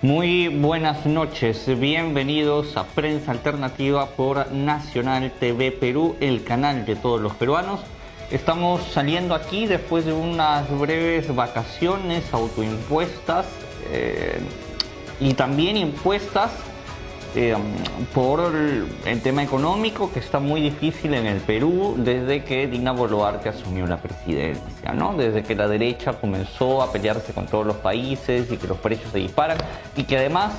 Muy buenas noches, bienvenidos a Prensa Alternativa por Nacional TV Perú, el canal de todos los peruanos. Estamos saliendo aquí después de unas breves vacaciones autoimpuestas eh, y también impuestas eh, por el, tema económico que está muy difícil en el Perú desde que Dina Boluarte asumió la presidencia, ¿no? Desde que la derecha comenzó a pelearse con todos los países y que los precios se disparan y que además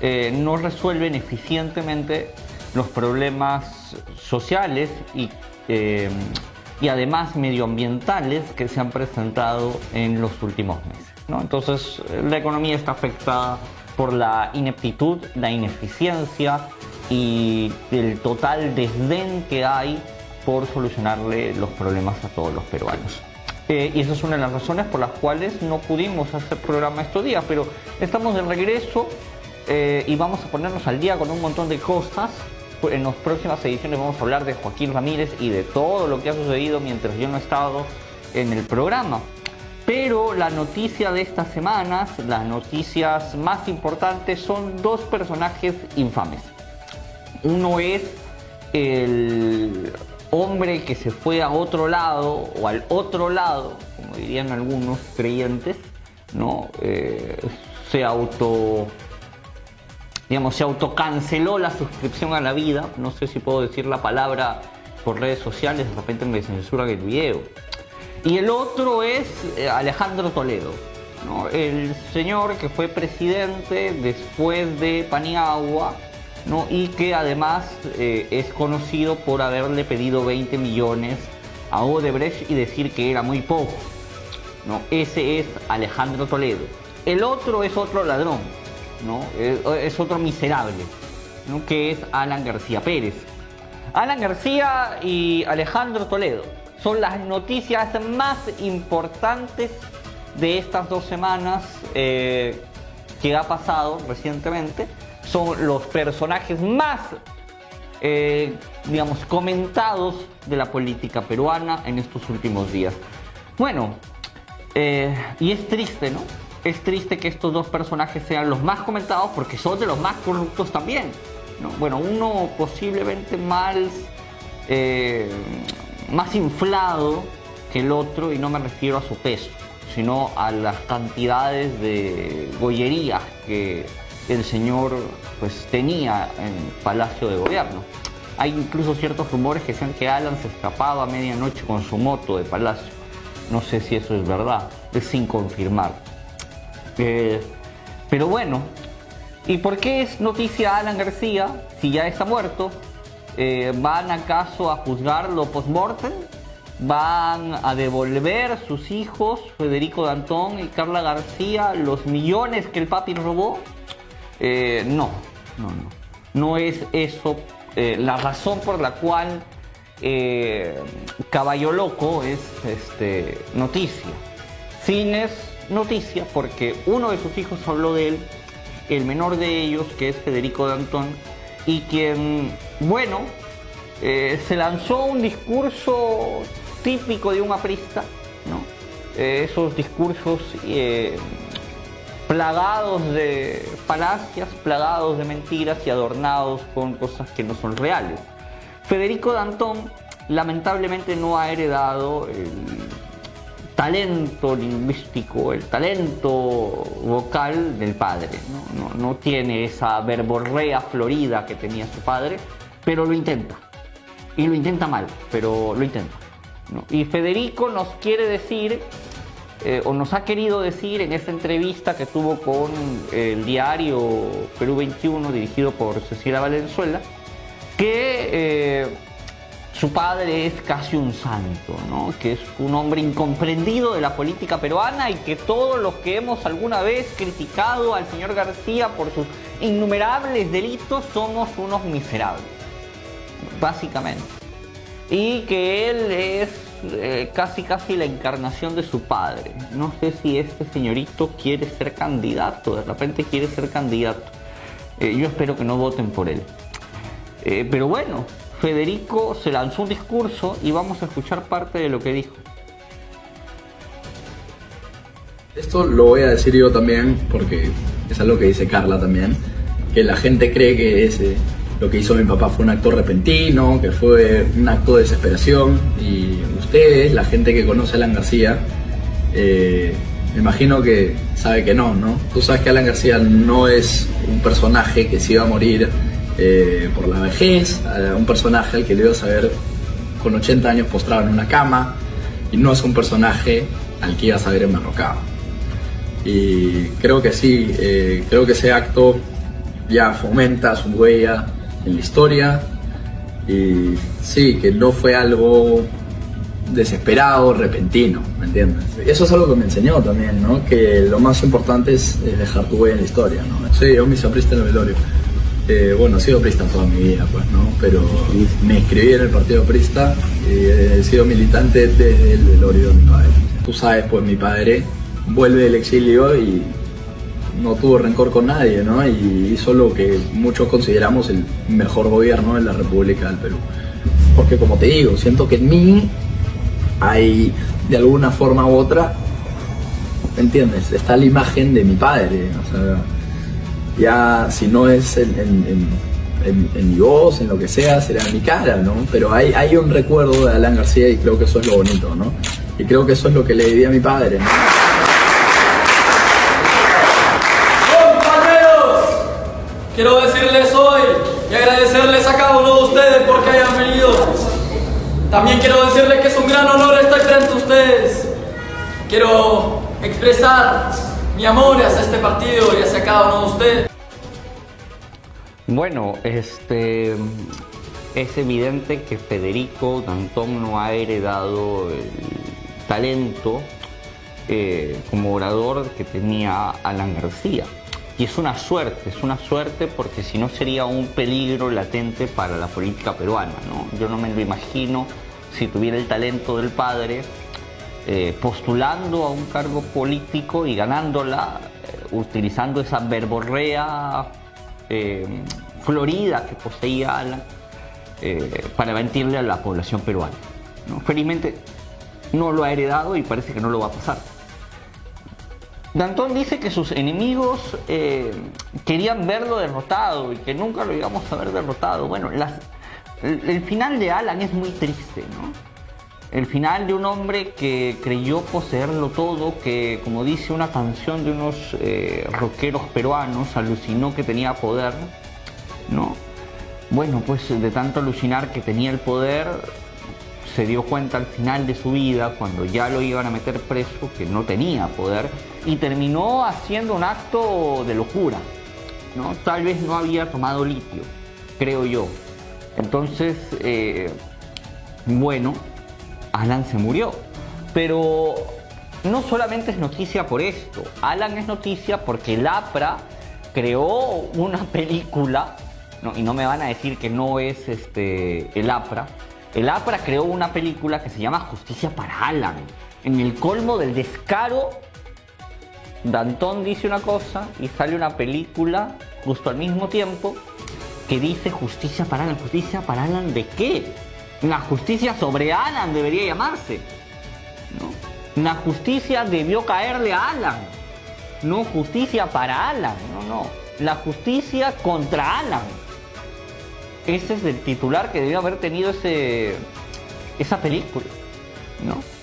eh, no resuelven eficientemente los problemas sociales y, eh, y además medioambientales que se han presentado en los últimos meses. ¿no? Entonces la economía está afectada por la ineptitud, la ineficiencia y el total desdén que hay por solucionarle los problemas a todos los peruanos. Eh, y esa es una de las razones por las cuales no pudimos hacer programa estos días, pero estamos de regreso eh, y vamos a ponernos al día con un montón de cosas. En las próximas ediciones vamos a hablar de Joaquín Ramírez y de todo lo que ha sucedido mientras yo no he estado en el programa. Pero la noticia de estas semanas, las noticias más importantes son dos personajes infames. Uno es el hombre que se fue a otro lado o al otro lado, como dirían algunos creyentes, ¿no? Eh, se auto digamos, se autocanceló la suscripción a la vida, no sé si puedo decir la palabra por redes sociales, de repente me censuran el video. Y el otro es eh, Alejandro Toledo, el señor que fue presidente después de Paniagua ¿no? y que además eh, es conocido por haberle pedido 20 millones a Odebrecht y decir que era muy poco. ¿no? Ese es Alejandro Toledo. El otro es otro ladrón, ¿no? es, otro miserable, ¿no? que es Alan García Pérez. Alan García y Alejandro Toledo son las noticias más importantes de estas dos semanas eh, que ha pasado recientemente. Son los personajes más, eh, digamos, comentados de la política peruana en estos últimos días. Bueno, eh, y es triste, ¿no? Es triste que estos dos personajes sean los más comentados porque son de los más corruptos también. ¿no? Bueno, uno posiblemente mal más inflado que el otro y no me refiero a su peso, sino a las cantidades de gollerías que el señor pues tenía en Palacio de Gobierno. Hay incluso ciertos rumores que dicen que Alan se escapaba a medianoche con su moto de Palacio. No sé si eso es verdad, es sin confirmar. Eh, pero bueno, ¿y por qué es noticia Alan García si ya está muerto? Eh, ¿Van acaso a juzgarlo post-mortem? ¿Van a devolver sus hijos, Federico Dantón y Carla García, los millones que el papi robó? Eh, no, no, no. No es eso eh, la razón por la cual Caballo Loco es este, noticia. Sin es noticia porque uno de sus hijos habló de él, el menor de ellos, que es Federico Dantón, y quien, bueno, eh, se lanzó un discurso típico de un aprista, ¿no? Eh, esos discursos eh, plagados de falacias, plagados de mentiras y adornados con cosas que no son reales. Federico Dantón lamentablemente no ha heredado el talento lingüístico, el talento vocal del padre. ¿no? tiene esa verborrea florida que tenía su padre, pero lo intenta. Y lo intenta mal, pero lo intenta. Y Federico nos quiere decir, eh, o nos ha querido decir en esta entrevista que tuvo con el diario Perú 21, dirigido por Cecilia Valenzuela, que eh, su padre es casi un santo, ¿no? que es un hombre incomprendido de la política peruana y que todos los que hemos alguna vez criticado al señor García por sus innumerables delitos somos unos miserables, básicamente. Y que él es eh, casi casi la encarnación de su padre. No sé si este señorito quiere ser candidato, de repente quiere ser candidato. Eh, yo espero que no voten por él. Eh, pero bueno, Federico se lanzó un discurso y vamos a escuchar parte de lo que dijo. Esto lo voy a decir yo también porque es algo que dice Carla también, que la gente cree que ese, lo que hizo mi papá fue un acto repentino, que fue un acto de desesperación y ustedes, la gente que conoce a Alan García, eh, me imagino que sabe que no, ¿no? Tú sabes que Alan García no es un personaje que se iba a morir eh, por la vejez, un personaje al que le ibas a ver con 80 años postrado en una cama, y no es un personaje al que ibas a ver enmarrocado. Y creo que sí, eh, creo que ese acto ya fomenta su huella en la historia, y sí, que no fue algo desesperado, repentino, ¿me entiendes? Eso es algo que me enseñó también, ¿no? Que lo más importante es, dejar tu huella en la historia, ¿no? Sí, yo me aprista en el velorio. Eh, bueno, he sido prista toda mi vida, pues, ¿no? Pero me inscribí en el partido prista y he sido militante desde el velorio de mi padre. Tú sabes, pues mi padre vuelve del exilio y no tuvo rencor con nadie, ¿no? Y hizo lo que muchos consideramos el mejor gobierno de la República del Perú. Porque como te digo, siento que en mí hay de alguna forma u otra, ¿entiendes? Está la imagen de mi padre, o sea, ya si no es en, mi voz, en lo que sea, será en mi cara, ¿no? Pero hay, hay un recuerdo de Alan García y creo que eso es lo bonito, ¿no? Y creo que eso es lo que le diría a mi padre, ¿no? Quiero decirles hoy y agradecerles a cada uno de ustedes porque hayan venido también quiero decirles que es un gran honor estar frente a ustedes. Quiero expresar mi amor hacia este partido y hacia cada uno de ustedes. Bueno, este es evidente que Federico Dantón no ha heredado el talento eh, como orador que tenía Alan García. Y es una suerte, es una suerte porque si no sería un peligro latente para la política peruana. ¿no? Yo no me lo imagino si tuviera el talento del padre eh, postulando a un cargo político y ganándola, eh, utilizando esa verborrea eh, florida que poseía Alan para mentirle a la población peruana. Felizmente no lo ha heredado y parece que no lo va a pasar. Dantón dice que sus enemigos eh, querían verlo derrotado y que nunca lo íbamos a ver derrotado. Bueno, el, final de Alan es muy triste, ¿no? El final de un hombre que creyó poseerlo todo, que como dice una canción de unos eh, rockeros peruanos, alucinó que tenía poder, ¿no? Bueno, pues de tanto alucinar que tenía el poder, se dio cuenta al final de su vida, cuando ya lo iban a meter preso, que no tenía poder y terminó haciendo un acto de locura. ¿no? Tal vez no había tomado litio, creo yo. Entonces, eh, bueno, Alan se murió. Pero no solamente es noticia por esto. Alan es noticia porque el APRA creó una película, y no me van a decir que no es este, el APRA. El APRA creó una película que se llama Justicia para Alan. En el colmo del descaro Dantón dice una cosa y sale una película justo al mismo tiempo que dice justicia para Alan. ¿Justicia para Alan de qué? La justicia sobre Alan debería llamarse. ¿no? La justicia debió caerle a Alan. No justicia para Alan. No, no. La justicia contra Alan. Ese es el titular que debió haber tenido ese, esa película. ¿no?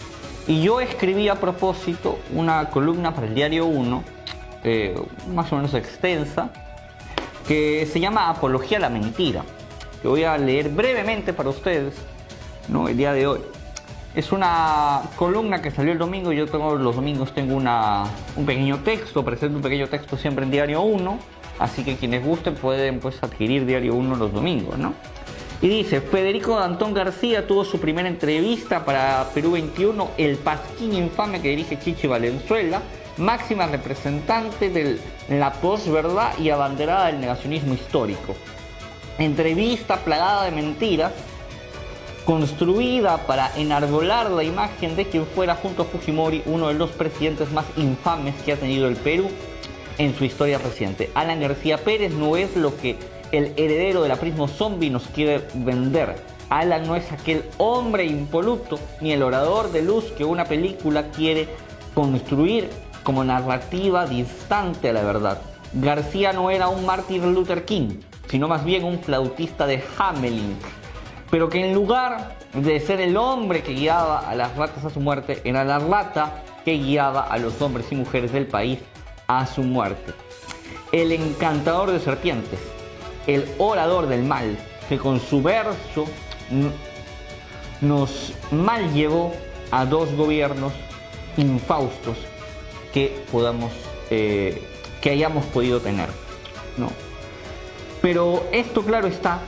Y yo escribí a propósito una columna para el diario 1, eh, más o menos extensa, que se llama Apología a la Mentira, que voy a leer brevemente para ustedes ¿no? el día de hoy. Es una columna que salió el domingo, yo tengo, los domingos tengo una, un pequeño texto, presento un pequeño texto siempre en Diario 1, así que quienes gusten pueden pues adquirir Diario 1 los domingos, ¿no? Y dice, Federico Antón García tuvo su primera entrevista para Perú 21, el pasquín infame que dirige Chichi Valenzuela, máxima representante de la posverdad y abanderada del negacionismo histórico. Entrevista plagada de mentiras, construida para enarbolar la imagen de quien fuera junto a Fujimori uno de los presidentes más infames que ha tenido el Perú en su historia reciente. Alan García Pérez no es lo que el heredero del aprismo zombie nos quiere vender. Alan no es aquel hombre impoluto ni el orador de luz que una película quiere construir como narrativa distante a la verdad. García no era un Martin Luther King, sino más bien un flautista de Hamelin, pero que en lugar de ser el hombre que guiaba a las ratas a su muerte, era la rata que guiaba a los hombres y mujeres del país a su muerte. El encantador de serpientes, el orador del mal, que con su verso nos mal llevó a dos gobiernos infaustos que podamos eh, que hayamos podido tener no pero esto claro está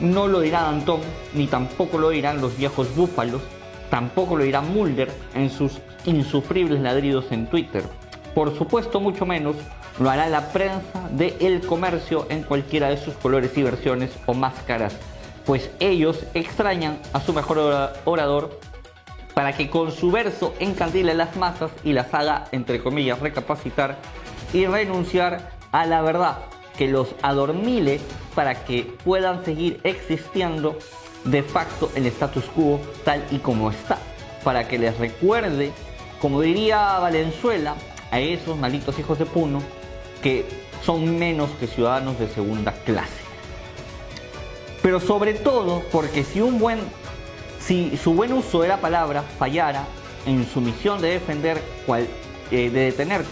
no lo dirá Danton ni tampoco lo dirán los viejos búfalos tampoco lo dirá Mulder en sus insufribles ladridos en Twitter. Por supuesto mucho menos lo hará la prensa de El Comercio en cualquiera de sus colores y versiones o máscaras pues ellos extrañan a su mejor orador para que con su verso encandile las masas y las haga, entre comillas, recapacitar y renunciar a la verdad, que los adormile para que puedan seguir existiendo de facto el status quo tal y como está, para que les recuerde, como diría Valenzuela, a esos malitos hijos de Puno, que son menos que ciudadanos de segunda clase. Pero sobre todo porque si un buen si su buen uso de la palabra fallara en su misión de defender, cual, eh, de detener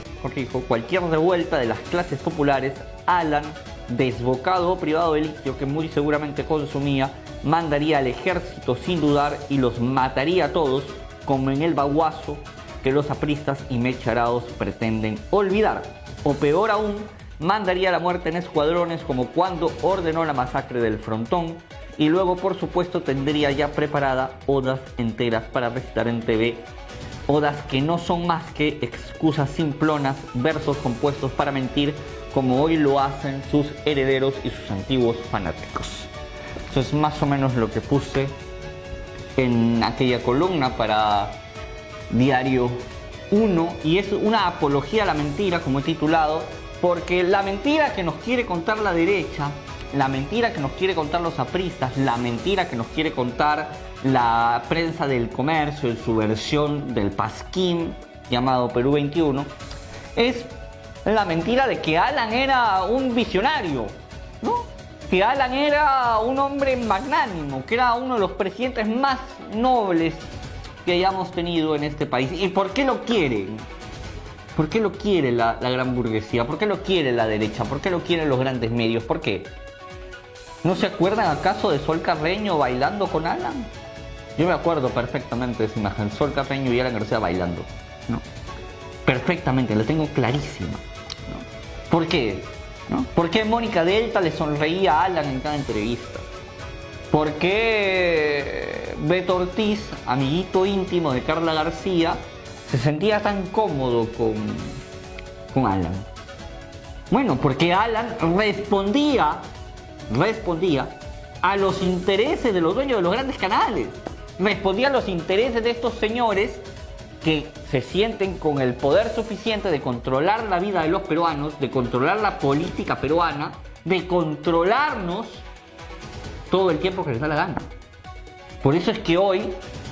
cualquier revuelta de las clases populares, Alan, desbocado o privado de litio que muy seguramente consumía, mandaría al ejército sin dudar y los mataría a todos, como en el baguazo que los apristas y mecharados pretenden olvidar. O peor aún, mandaría la muerte en escuadrones como cuando ordenó la masacre del frontón, y luego por supuesto tendría ya preparada odas enteras para recitar en TV. Odas que no son más que excusas simplonas, versos compuestos para mentir, como hoy lo hacen sus herederos y sus antiguos fanáticos. Eso es más o menos lo que puse en aquella columna para Diario 1 y es una apología a la mentira, como he titulado, porque la mentira que nos quiere contar la derecha la mentira que nos quiere contar los apristas, la mentira que nos quiere contar la prensa del comercio en su versión del Pasquín llamado Perú 21, es la mentira de que Alan era un visionario, ¿no? Que Alan era un hombre magnánimo, que era uno de los presidentes más nobles que hayamos tenido en este país. ¿Y por qué lo quieren? ¿Por qué lo quiere la, gran burguesía? ¿Por qué lo quiere la derecha? ¿Por qué lo quieren los grandes medios? ¿Por qué? ¿No se acuerdan acaso de Sol Carreño bailando con Alan? Yo me acuerdo perfectamente de esa imagen, Sol Carreño y Alan García bailando. ¿no? Perfectamente, la tengo clarísima. ¿Por qué? ¿No? ¿Por qué Mónica Delta le sonreía a Alan en cada entrevista? ¿Por qué Beto Ortiz, amiguito íntimo de Carla García, se sentía tan cómodo con, con Alan? Bueno, porque Alan respondía respondía a los intereses de los dueños de los grandes canales. Respondía a los intereses de estos señores que se sienten con el poder suficiente de controlar la vida de los peruanos, de controlar la política peruana, de controlarnos todo el tiempo que les da la gana. Por eso es que hoy,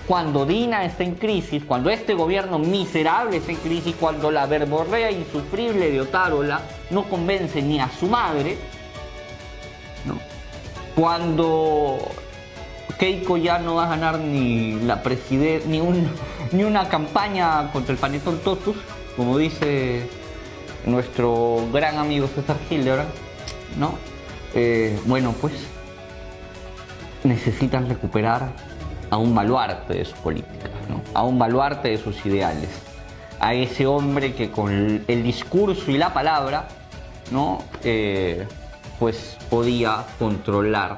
cuando Dina está en crisis, cuando este gobierno miserable está en crisis, cuando la verborrea insufrible de Otárola no convence ni a su madre, cuando Keiko ya no va a ganar ni la presidencia, ni, un, ni una campaña contra el panetón Totus, como dice nuestro gran amigo César Hitler, ¿no? Eh, bueno, pues necesitan recuperar a un baluarte de su política, ¿no? a un baluarte de sus ideales, a ese hombre que con el discurso y la palabra, ¿no? Eh, pues podía controlar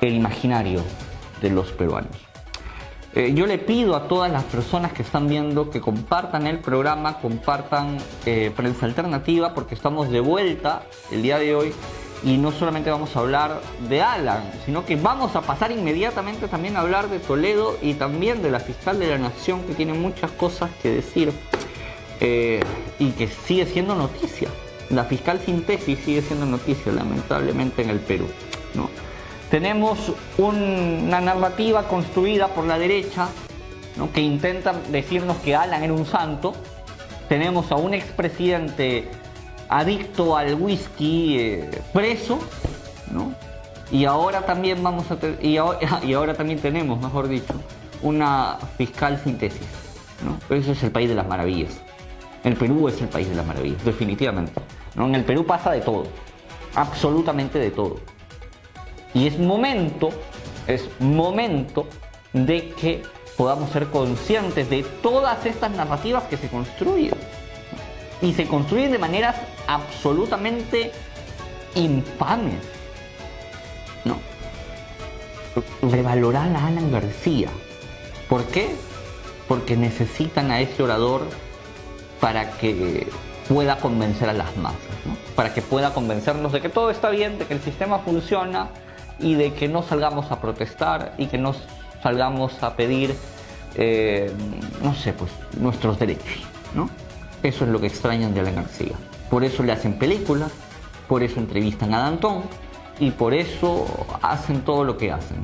el imaginario de los peruanos. Eh, yo le pido a todas las personas que están viendo que compartan el programa, compartan eh, Prensa Alternativa, porque estamos de vuelta el día de hoy y no solamente vamos a hablar de Alan, sino que vamos a pasar inmediatamente también a hablar de Toledo y también de la fiscal de la Nación, que tiene muchas cosas que decir eh, y que sigue siendo noticia. La fiscal sin tesis sigue siendo noticia, lamentablemente, en el Perú. ¿no? Tenemos una narrativa construida por la derecha ¿no? que intenta decirnos que Alan era un santo. tenemos a un expresidente adicto al whisky eh, preso, ¿no? Y ahora también vamos a y, y ahora también tenemos, mejor dicho, una fiscal sin tesis, ¿no? Eso es el país de las maravillas. El Perú es el país de las maravillas, definitivamente. ¿no? En el Perú pasa de todo, absolutamente de todo. Y es momento, es momento de que podamos ser conscientes de todas estas narrativas que se construyen. Y se construyen de maneras absolutamente infames. ¿No? Revalorar a Alan García. ¿Por qué? Porque necesitan a ese orador para que pueda convencer a las masas, para que pueda convencernos de que todo está bien, de que el sistema funciona y de que no salgamos a protestar y que no salgamos a pedir, eh, no sé, pues nuestros derechos. ¿no? Eso es lo que extrañan de Alan García. Por eso le hacen películas, por eso entrevistan a Danton y por eso hacen todo lo que hacen.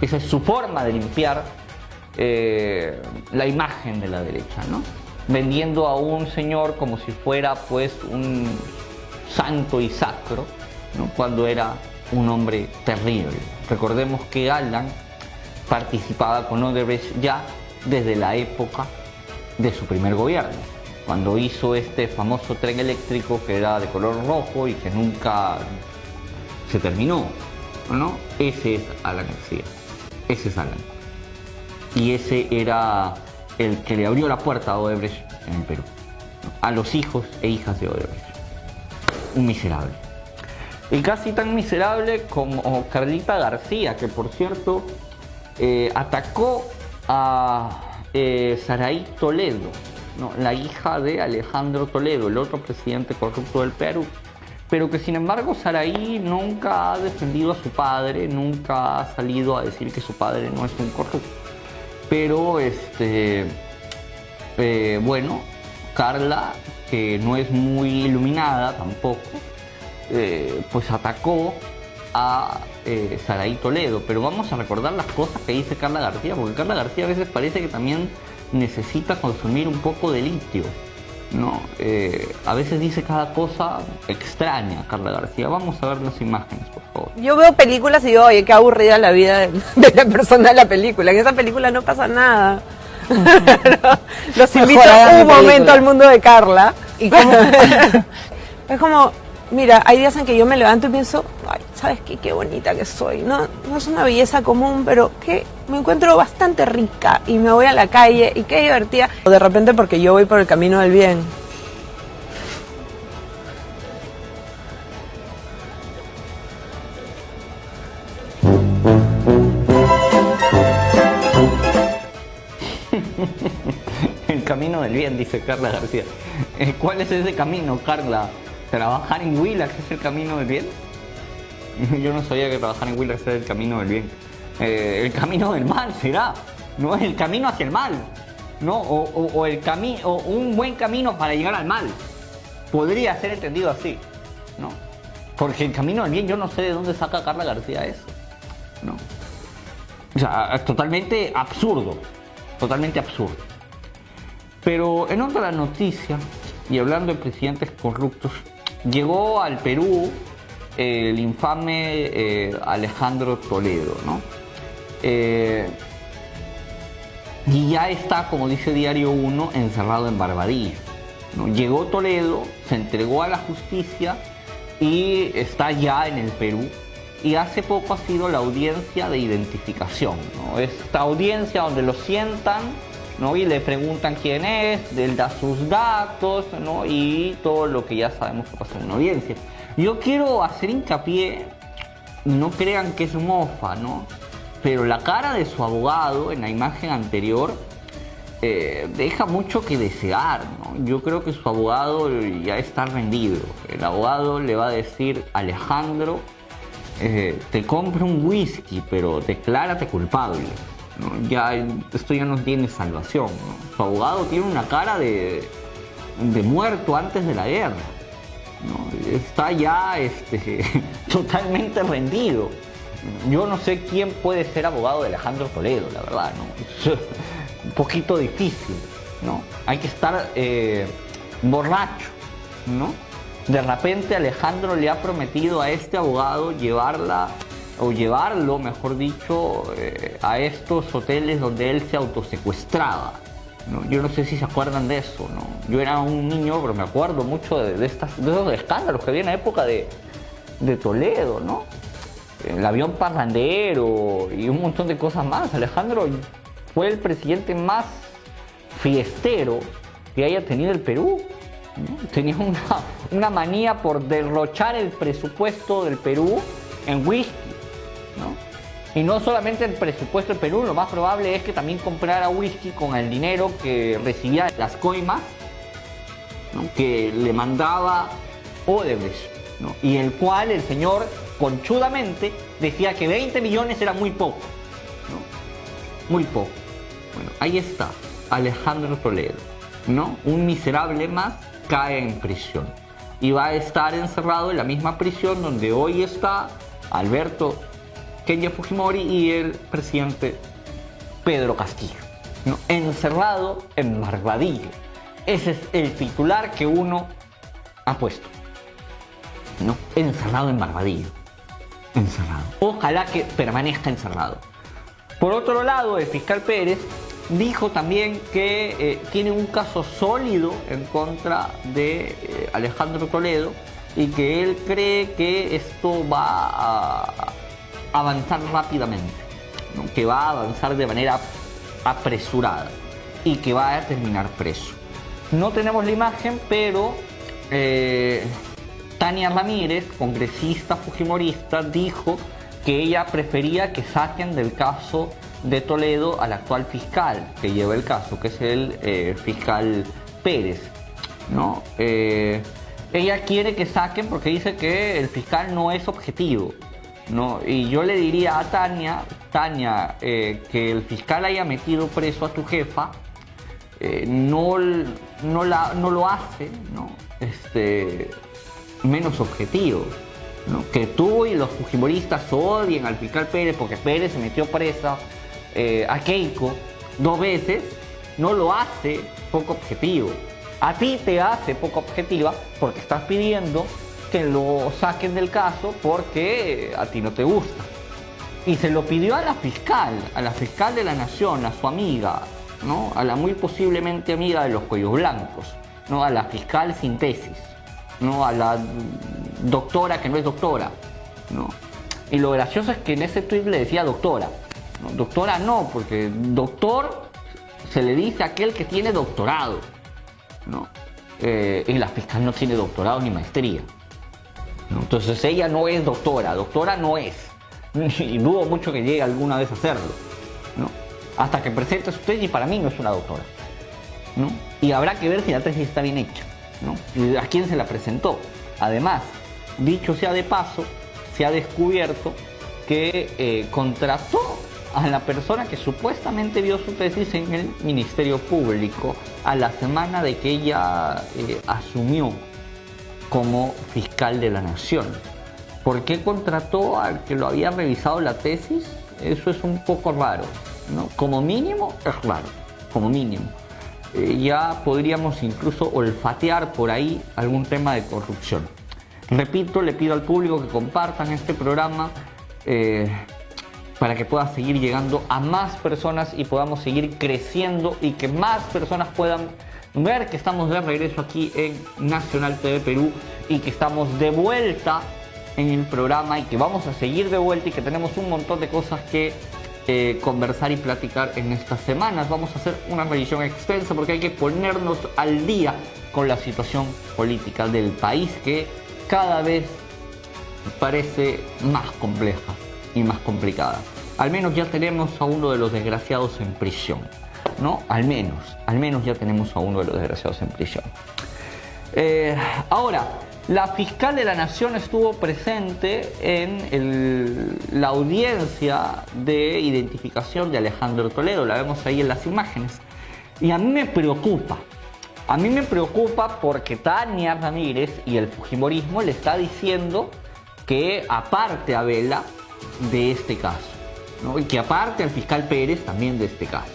Esa es su forma de limpiar eh, la imagen de la derecha. ¿no? vendiendo a un señor como si fuera pues un santo y sacro, cuando era un hombre terrible. Recordemos que Alan participaba con Odebrecht ya desde la época de su primer gobierno, cuando hizo este famoso tren eléctrico que era de color rojo y que nunca se terminó. ¿no? Ese es Alan García, ese es Alan. Y ese era el que le abrió la puerta a Odebrecht en el Perú, a los hijos e hijas de Odebrecht. Un miserable. Y casi tan miserable como Carlita García, que por cierto eh, atacó a eh, Saraí Toledo, la hija de Alejandro Toledo, el otro presidente corrupto del Perú. Pero que sin embargo Saraí nunca ha defendido a su padre, nunca ha salido a decir que su padre no es un corrupto pero este, eh, bueno, Carla, que no es muy iluminada tampoco, eh, pues atacó a eh, Saraí Toledo. Pero vamos a recordar las cosas que dice Carla García, porque Carla García a veces parece que también necesita consumir un poco de litio. ¿no? Eh, a veces dice cada cosa extraña, Carla García. Vamos a ver las imágenes, por favor. Yo veo películas y digo, oye, qué aburrida la vida de, la persona de la película. En esa película no pasa nada. Los invito un momento al mundo de Carla. Y es como, mira, hay días en que yo me levanto y pienso, ay, ¿sabes qué? Qué bonita que soy. No, no es una belleza común, pero que me encuentro bastante rica y me voy a la calle y qué divertida. De repente porque yo voy por el camino del bien. el camino del bien, dice Carla García. Eh, ¿Cuál es ese camino, Carla? ¿Trabajar en Willax es el camino del bien? Yo no sabía que trabajar en Willax era el camino del bien. Eh, el camino del mal será, no el camino hacia el mal, ¿no? O, el camino, o un buen camino para llegar al mal. Podría ser entendido así, ¿no? Porque el camino del bien, yo no sé de dónde saca Carla García eso, ¿no? O sea, es totalmente absurdo, totalmente absurdo. Pero en otra noticia, y hablando de presidentes corruptos, llegó al Perú el infame eh, Alejandro Toledo, ¿no? Eh, y ya está, como dice Diario 1, encerrado en Barbadillo. ¿no? Llegó Toledo, se entregó a la justicia y está ya en el Perú. Y hace poco ha sido la audiencia de identificación. ¿no? Esta audiencia donde lo sientan ¿no? y le preguntan quién es, él da sus datos ¿no? y todo lo que ya sabemos que pasa en una audiencia. Yo quiero hacer hincapié, no crean que es mofa, ¿no? Pero la cara de su abogado en la imagen anterior eh, deja mucho que desear. Yo creo que su abogado ya está rendido. El abogado le va a decir, Alejandro, eh, te compro un whisky, pero declárate culpable. Ya, esto ya no tiene salvación. Su abogado tiene una cara de, de muerto antes de la guerra está ya este, totalmente rendido. Yo no sé quién puede ser abogado de Alejandro Toledo, la verdad, ¿no? un poquito difícil, ¿no? Hay que estar eh, borracho, ¿no? De repente Alejandro le ha prometido a este abogado llevarla o llevarlo, mejor dicho, eh, a estos hoteles donde él se autosecuestraba. ¿no? Yo no sé si se acuerdan de eso, ¿no? Yo era un niño, pero me acuerdo mucho de, estas, de esos escándalos que había en la época de, de Toledo, ¿no? El avión parrandero y un montón de cosas más. Alejandro fue el presidente más fiestero que haya tenido el Perú. Tenía una, una manía por derrochar el presupuesto del Perú en whisky. Y no solamente el presupuesto del Perú, lo más probable es que también comprara whisky con el dinero que recibía las coimas que le mandaba Odebrecht. Y el cual el señor conchudamente decía que 20 millones era muy poco. Muy poco. Bueno, ahí está, Alejandro Toledo. ¿no? Un miserable más cae en prisión. Y va a estar encerrado en la misma prisión donde hoy está Alberto Kenya Fujimori y el presidente Pedro Castillo. ¿no? Encerrado en Barbadillo. Ese es el titular que uno ha puesto. ¿no? Encerrado en Barbadillo. Encerrado. Ojalá que permanezca encerrado. Por otro lado, el fiscal Pérez dijo también que eh, tiene un caso sólido en contra de eh, Alejandro Toledo y que él cree que esto va a, avanzar rápidamente, que va a avanzar de manera apresurada y que va a terminar preso. No tenemos la imagen, pero eh, Tania Ramírez, congresista fujimorista, dijo que ella prefería que saquen del caso de Toledo al actual fiscal que lleva el caso, que es el eh, fiscal Pérez. ¿no? Eh, ella quiere que saquen porque dice que el fiscal no es objetivo. ¿no? Y yo le diría a Tania, Tania, eh, que el fiscal haya metido preso a tu jefa, no, no, la, no lo hace ¿no? Este, menos objetivo. Que tú y los fujimoristas odien al fiscal Pérez porque Pérez se metió presa eh, a Keiko dos veces, no lo hace poco objetivo. A ti te hace poco objetiva porque estás pidiendo que lo saquen del caso porque a ti no te gusta. Y se lo pidió a la fiscal, a la fiscal de la nación, a su amiga, ¿no? A la muy posiblemente amiga de los cuellos blancos, ¿no? A la fiscal sin tesis, ¿no? A la doctora que no es doctora, ¿no? Y lo gracioso es que en ese tweet le decía doctora. Doctora no, porque doctor se le dice a aquel que tiene doctorado, ¿no? Eh, y la fiscal no tiene doctorado ni maestría. Entonces ella no es doctora, doctora no es. Y dudo mucho que llegue alguna vez a hacerlo. ¿no? Hasta que presente su tesis, para mí no es una doctora. ¿no? Y habrá que ver si la tesis está bien hecha. A quién se la presentó. Además, dicho sea de paso, se ha descubierto que eh, contrató a la persona que supuestamente vio su tesis en el Ministerio Público a la semana de que ella eh, asumió como fiscal de la nación. ¿Por qué contrató al que lo había revisado la tesis? Eso es un poco raro. ¿no? Como mínimo es raro, como mínimo. Eh, ya podríamos incluso olfatear por ahí algún tema de corrupción. Repito, le pido al público que compartan este programa eh, para que pueda seguir llegando a más personas y podamos seguir creciendo y que más personas puedan ver que estamos de regreso aquí en Nacional TV Perú y que estamos de vuelta en el programa y que vamos a seguir de vuelta y que tenemos un montón de cosas que eh, conversar y platicar en estas semanas. Vamos a hacer una revisión extensa porque hay que ponernos al día con la situación política del país que cada vez parece más compleja y más complicada. Al menos ya tenemos a uno de los desgraciados en prisión. ¿no? Al menos, al menos ya tenemos a uno de los desgraciados en prisión. Eh, ahora, la fiscal de la Nación estuvo presente en la audiencia de identificación de Alejandro Toledo, la vemos ahí en las imágenes. Y a mí me preocupa, a mí me preocupa porque Tania Ramírez y el Fujimorismo le está diciendo que aparte a Vela de este caso, y que aparte al fiscal Pérez también de este caso.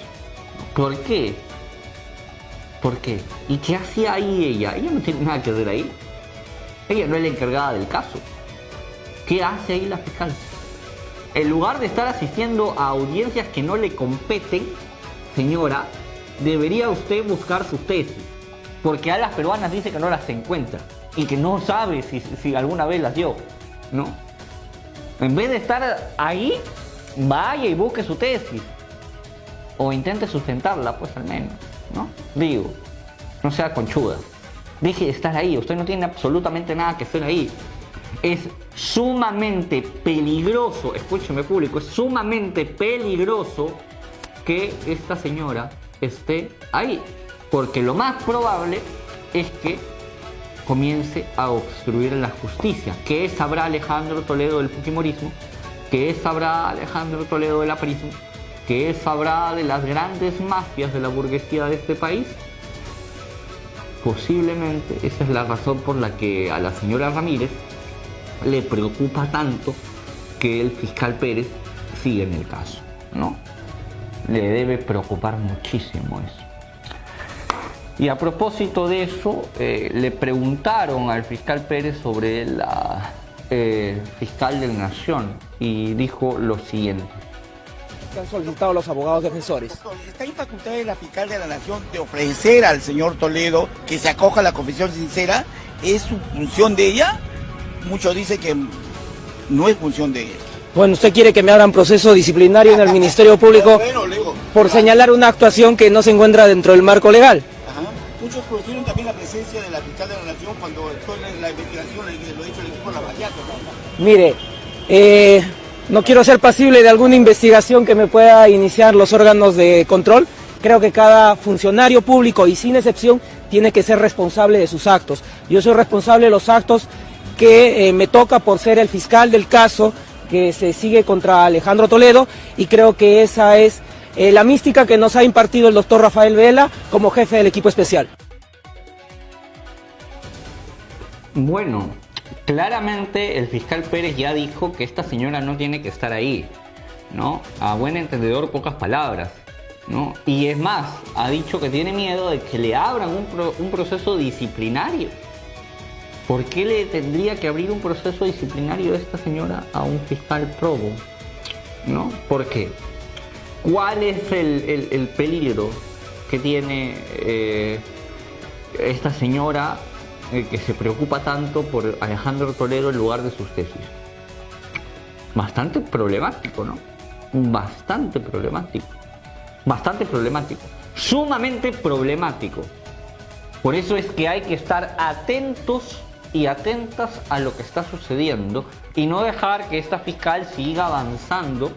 ¿Por qué? ¿Por qué? ¿Y qué hacía ahí ella? Ella no tiene nada que hacer ahí. Ella no es la encargada del caso. ¿Qué hace ahí la fiscal? En lugar de estar asistiendo a audiencias que no le competen, señora, debería usted buscar sus tesis. Porque a las peruanas dice que no las encuentra y que no sabe si, si alguna vez las dio. ¿No? En vez de estar ahí, vaya y busque su tesis. O intente sustentarla, pues al menos. ¿No? Digo, no sea conchuda. Deje de estar ahí. Usted no tiene absolutamente nada que hacer ahí. Es sumamente peligroso, escúcheme público, es sumamente peligroso que esta señora esté ahí. Porque lo más probable es que comience a obstruir la justicia. ¿Qué sabrá Alejandro Toledo del Fujimorismo? ¿Qué sabrá Alejandro Toledo del aprismo? ¿Qué sabrá de las grandes mafias de la burguesía de este país? Posiblemente esa es la razón por la que a la señora Ramírez le preocupa tanto que el fiscal Pérez siga en el caso, ¿no? Le debe preocupar muchísimo eso. Y a propósito de eso, eh, le preguntaron al fiscal Pérez sobre la eh, fiscal de la Nación y dijo lo siguiente. ¿Qué han solicitado los abogados defensores? Está en facultad de la fiscal de la Nación de ofrecer al señor Toledo que se acoja a la confesión sincera. ¿Es su función de ella? Muchos dicen que no es función de ella. Bueno, usted quiere que me abran proceso disciplinario en el Ministerio Público por señalar una actuación que no se encuentra dentro del marco legal. Ajá. Muchos conocieron también la presencia de la fiscal de la Nación cuando en la investigación, lo ha dicho el equipo la. Mire, eh, no quiero ser pasible de alguna investigación que me pueda iniciar los órganos de control. Creo que cada funcionario público y sin excepción tiene que ser responsable de sus actos. Yo soy responsable de los actos que eh, me toca por ser el fiscal del caso que se sigue contra Alejandro Toledo y creo que esa es eh, la mística que nos ha impartido el doctor Rafael Vela como jefe del equipo especial. Bueno, claramente el fiscal Pérez ya dijo que esta señora no tiene que estar ahí, ¿no? A buen entendedor, pocas palabras, ¿no? Y es más, ha dicho que tiene miedo de que le abran un, pro- un proceso disciplinario. ¿Por qué le tendría que abrir un proceso disciplinario esta señora a un fiscal probo? ¿No? ¿Por qué? ¿Cuál es el peligro que tiene eh, esta señora eh, que se preocupa tanto por Alejandro Toledo en lugar de sus tesis? Bastante problemático, ¿no? Bastante problemático. Bastante problemático. Sumamente problemático. Por eso es que hay que estar atentos y atentas a lo que está sucediendo y no dejar que esta fiscal siga avanzando,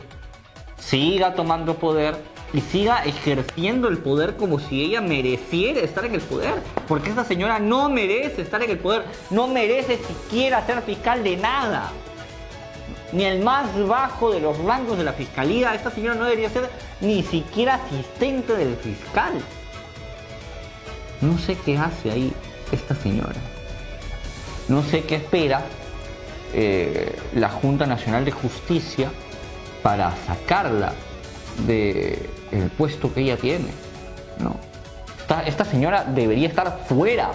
siga tomando poder y siga ejerciendo el poder como si ella mereciera estar en el poder. Porque esta señora no merece estar en el poder, no merece siquiera ser fiscal de nada. Ni el más bajo de los rangos de la fiscalía. Esta señora no debería ser ni siquiera asistente del fiscal. No sé qué hace ahí esta señora. No sé qué espera eh, la Junta Nacional de Justicia para sacarla del puesto que ella tiene. ¿no? Esta, esta señora debería estar fuera.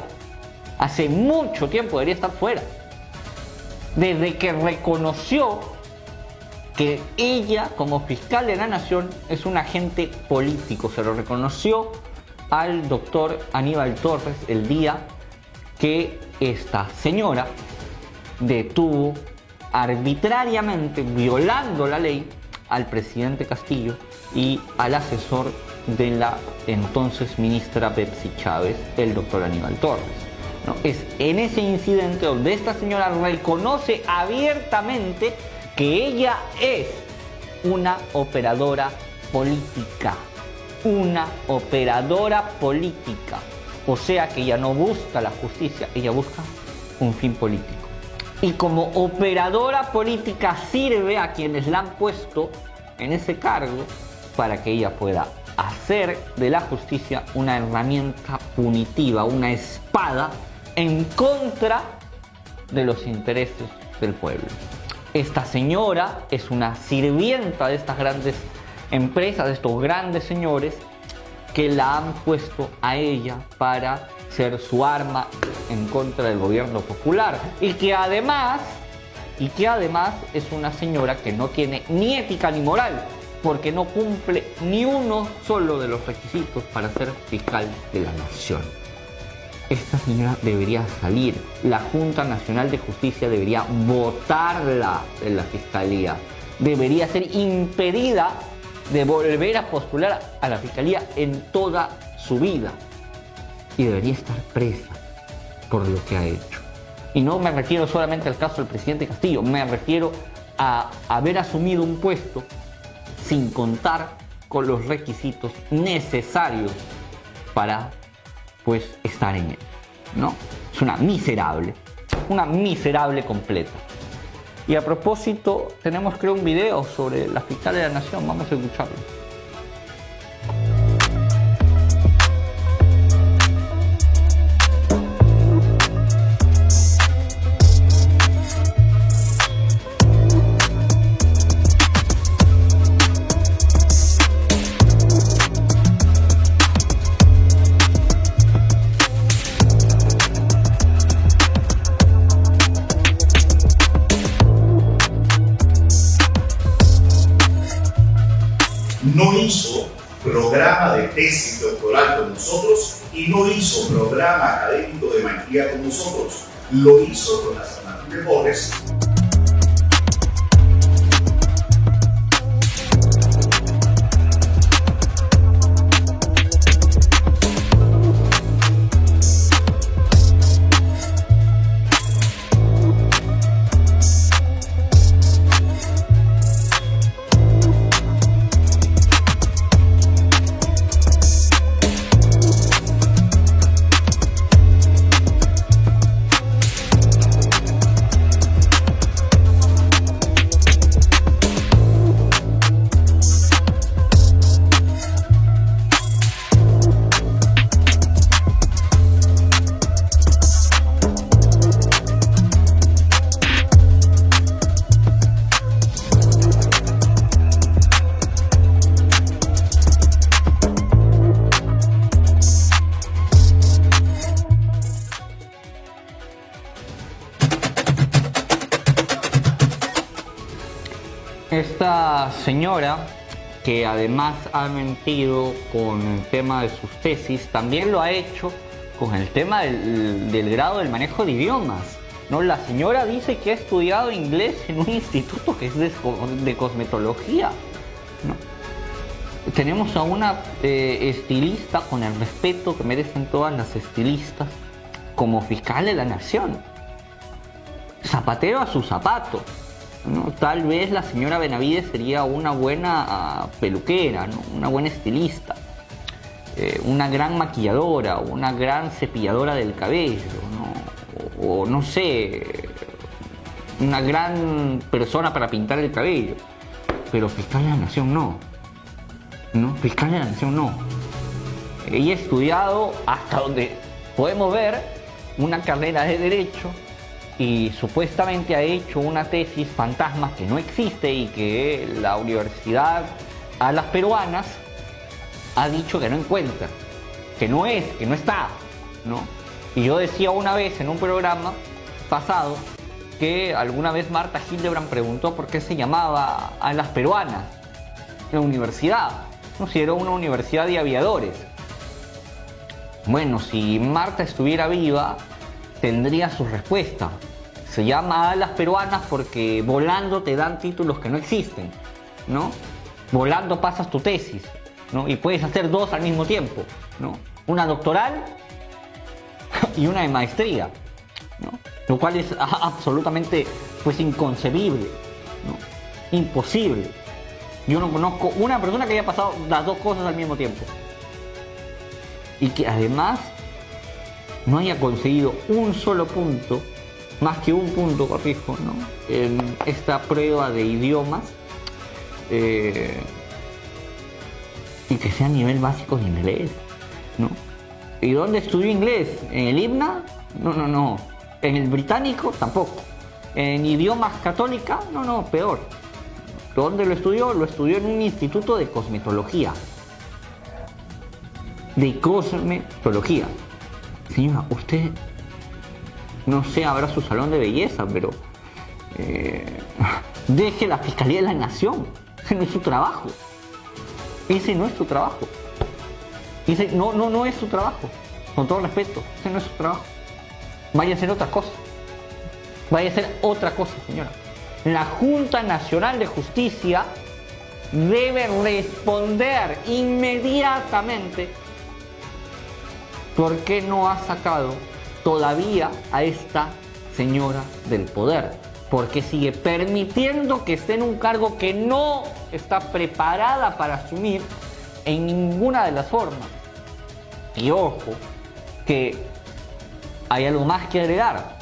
Hace mucho tiempo debería estar fuera. Desde que reconoció que ella como fiscal de la nación es un agente político. Se lo reconoció al doctor Aníbal Torres el día que esta señora detuvo arbitrariamente, violando la ley, al presidente Castillo y al asesor de la entonces ministra Betsy Chávez, el doctor Aníbal Torres. Es en ese incidente donde esta señora reconoce abiertamente que ella es una operadora política. Una operadora política. O sea que ella no busca la justicia, ella busca un fin político. Y como operadora política sirve a quienes la han puesto en ese cargo para que ella pueda hacer de la justicia una herramienta punitiva, una espada en contra de los intereses del pueblo. Esta señora es una sirvienta de estas grandes empresas, de estos grandes señores, que la han puesto a ella para ser su arma en contra del gobierno popular. Y que además y que además es una señora que no tiene ni ética ni moral porque no cumple ni uno solo de los requisitos para ser fiscal de la nación. Esta señora debería salir, la Junta Nacional de Justicia debería votarla de la fiscalía, debería ser impedida de volver a postular a la fiscalía en toda su vida debería estar presa por lo que ha hecho. Y no me refiero solamente al caso del presidente Castillo, me refiero a haber asumido un puesto sin contar con los requisitos necesarios para pues estar en él. ¿No? Es una miserable, una miserable completa. Y a propósito, tenemos creo un video sobre la fiscal de la nación, vamos a escucharlo. Maestría con nosotros. Lo hizo con las mejores. Que además ha mentido con el tema de sus tesis, también lo ha hecho con el tema del, grado del manejo de idiomas. ¿no? La señora dice que ha estudiado inglés en un instituto que es de, cosmetología. Tenemos a una eh, estilista con el respeto que merecen todas las estilistas como fiscal de la nación. Zapatero a su zapato. Tal vez la señora Benavides sería una buena uh, peluquera, una buena estilista, eh, una gran maquilladora, una gran cepilladora del cabello, ¿no? o, o no sé, una gran persona para pintar el cabello. Pero fiscal de la nación no. ¿no? Fiscal de la nación no. Ella ha estudiado hasta donde podemos ver una carrera de derecho y supuestamente ha hecho una tesis fantasma que no existe y que la universidad a las peruanas ha dicho que no encuentra, que no es, que no está, ¿no? Y yo decía una vez en un programa pasado que alguna vez Marta Hildebrand preguntó por qué se llamaba a las peruanas la universidad, no si era una universidad de aviadores. Bueno, si Marta estuviera viva, tendría su respuesta. Se llama Alas Peruanas porque volando te dan títulos que no existen, ¿no? Volando pasas tu tesis, ¿no? Y puedes hacer dos al mismo tiempo, ¿no? Una doctoral y una de maestría, ¿no? Lo cual es absolutamente, pues, inconcebible, ¿no? Imposible. Yo no conozco una persona que haya pasado las dos cosas al mismo tiempo. Y que además no haya conseguido un solo punto, más que un punto, corrijo, ¿no? en esta prueba de idiomas eh, y que sea a nivel básico de inglés. ¿no? ¿Y dónde estudió inglés? ¿En el himna? No, no, no. ¿En el británico? Tampoco. ¿En idiomas católica? No, no, peor. ¿Dónde lo estudió? Lo estudió en un instituto de cosmetología. de cosmetología. Señora, usted no sé, habrá su salón de belleza, pero eh, deje la Fiscalía de la Nación. Ese no es su trabajo. Ese no es su trabajo. Ese no, no, no es su trabajo. Con todo respeto, ese no es su trabajo. Vaya a hacer otra cosa. Vaya a hacer otra cosa, señora. La Junta Nacional de Justicia debe responder inmediatamente por qué no ha sacado todavía a esta señora del poder, porque sigue permitiendo que esté en un cargo que no está preparada para asumir en ninguna de las formas. Y ojo, que hay algo más que agregar.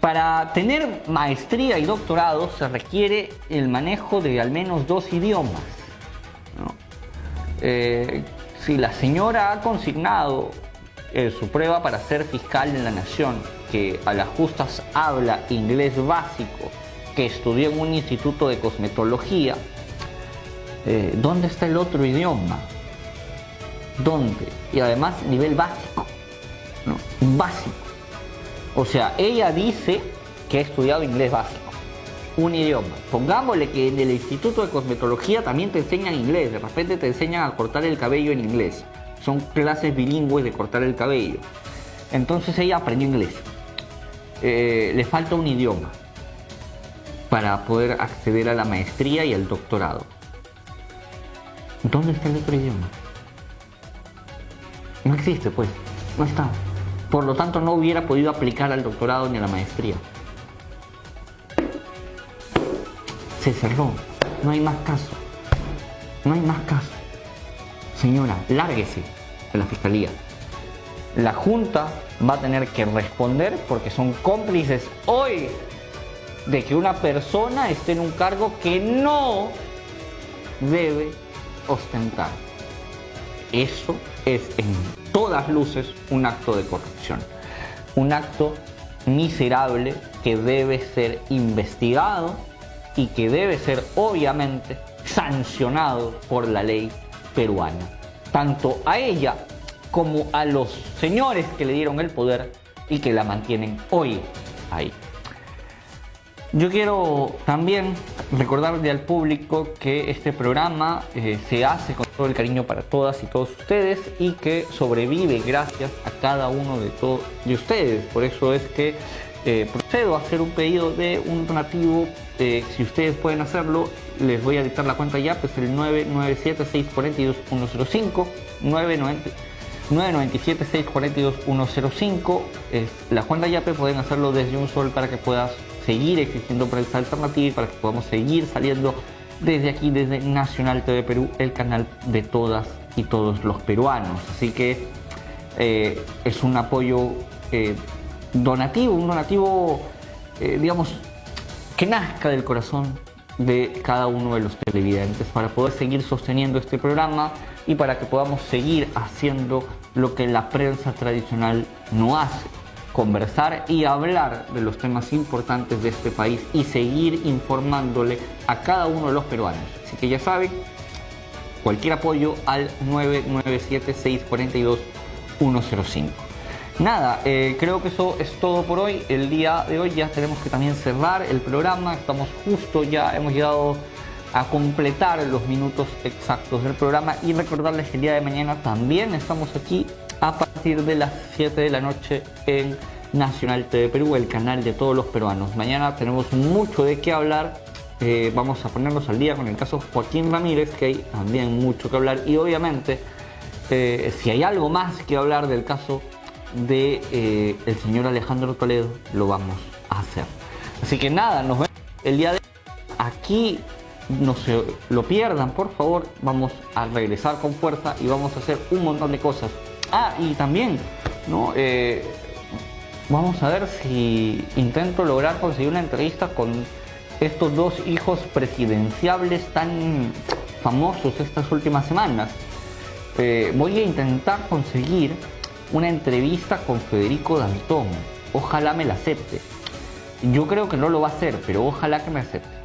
Para tener maestría y doctorado se requiere el manejo de al menos dos idiomas. Eh, si la señora ha consignado eh, su prueba para ser fiscal de la nación, que a las justas habla inglés básico, que estudió en un instituto de cosmetología, eh, ¿dónde está el otro idioma? ¿Dónde? Y además nivel básico, ¿no? Básico. O sea, ella dice que ha estudiado inglés básico, un idioma. Pongámosle que en el Instituto de Cosmetología también te enseñan inglés, de repente te enseñan a cortar el cabello en inglés. Son clases bilingües de cortar el cabello. Entonces ella aprendió inglés. Eh, le falta un idioma para poder acceder a la maestría y al doctorado. ¿Dónde está el otro idioma? No existe, pues. No está. Por lo tanto, no hubiera podido aplicar al doctorado ni a la maestría. Se cerró. No hay más caso. No hay más caso. Señora, lárguese de la fiscalía. La Junta va a tener que responder porque son cómplices hoy de que una persona esté en un cargo que no debe ostentar. Eso es en todas luces un acto de corrupción. Un acto miserable que debe ser investigado y que debe ser obviamente sancionado por la ley peruana. Tanto a ella como a los señores que le dieron el poder y que la mantienen hoy ahí. Yo quiero también recordarle al público que este programa eh, se hace con todo el cariño para todas y todos ustedes y que sobrevive gracias a cada uno de, todos de ustedes. Por eso es que eh, procedo a hacer un pedido de un donativo. Eh, si ustedes pueden hacerlo, les voy a dictar la cuenta ya, pues el 997-642-105, 997-642-105 es la cuenta YAPE, pueden hacerlo desde un sol para que puedas seguir existiendo prensa alternativa y para que podamos seguir saliendo desde aquí, desde Nacional TV Perú, el canal de todas y todos los peruanos. Así que eh, es un apoyo eh, donativo, un donativo, digamos, que nazca del corazón de cada uno de los televidentes para poder seguir sosteniendo este programa y para que podamos seguir haciendo lo que la prensa tradicional no hace conversar y hablar de los temas importantes de este país y seguir informándole a cada uno de los peruanos. Así que ya saben, cualquier apoyo al 997-642-105. Nada, eh, creo que eso es todo por hoy. El día de hoy ya tenemos que también cerrar el programa. Estamos justo ya, hemos llegado a completar los minutos exactos del programa y recordarles que el día de mañana también estamos aquí a partir de las 7 de la noche en Nacional TV Perú, el canal de todos los peruanos. Mañana tenemos mucho de qué hablar. Eh, vamos a ponernos al día con el caso Joaquín Ramírez, que hay también mucho que hablar. Y obviamente, eh, si hay algo más que hablar del caso de eh, el señor Alejandro Toledo, lo vamos a hacer. Así que nada, nos vemos el día de aquí. No se lo pierdan, por favor. Vamos a regresar con fuerza y vamos a hacer un montón de cosas. Ah, y también, ¿no? Eh, vamos a ver si intento lograr conseguir una entrevista con estos dos hijos presidenciables tan famosos estas últimas semanas. Eh, voy a intentar conseguir una entrevista con Federico Dantón. Ojalá me la acepte. Yo creo que no lo va a hacer, pero ojalá que me acepte.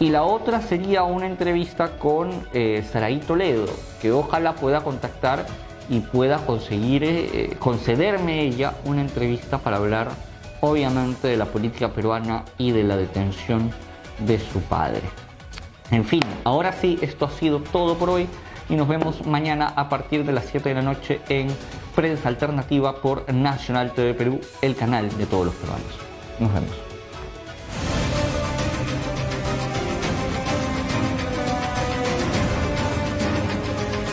Y la otra sería una entrevista con eh, Toledo, que ojalá pueda contactar y pueda conseguir eh, concederme ella una entrevista para hablar obviamente de la política peruana y de la detención de su padre. En fin, ahora sí, esto ha sido todo por hoy y nos vemos mañana a partir de las 7 de la noche en Prensa Alternativa por Nacional TV Perú, el canal de todos los peruanos. Nos vemos.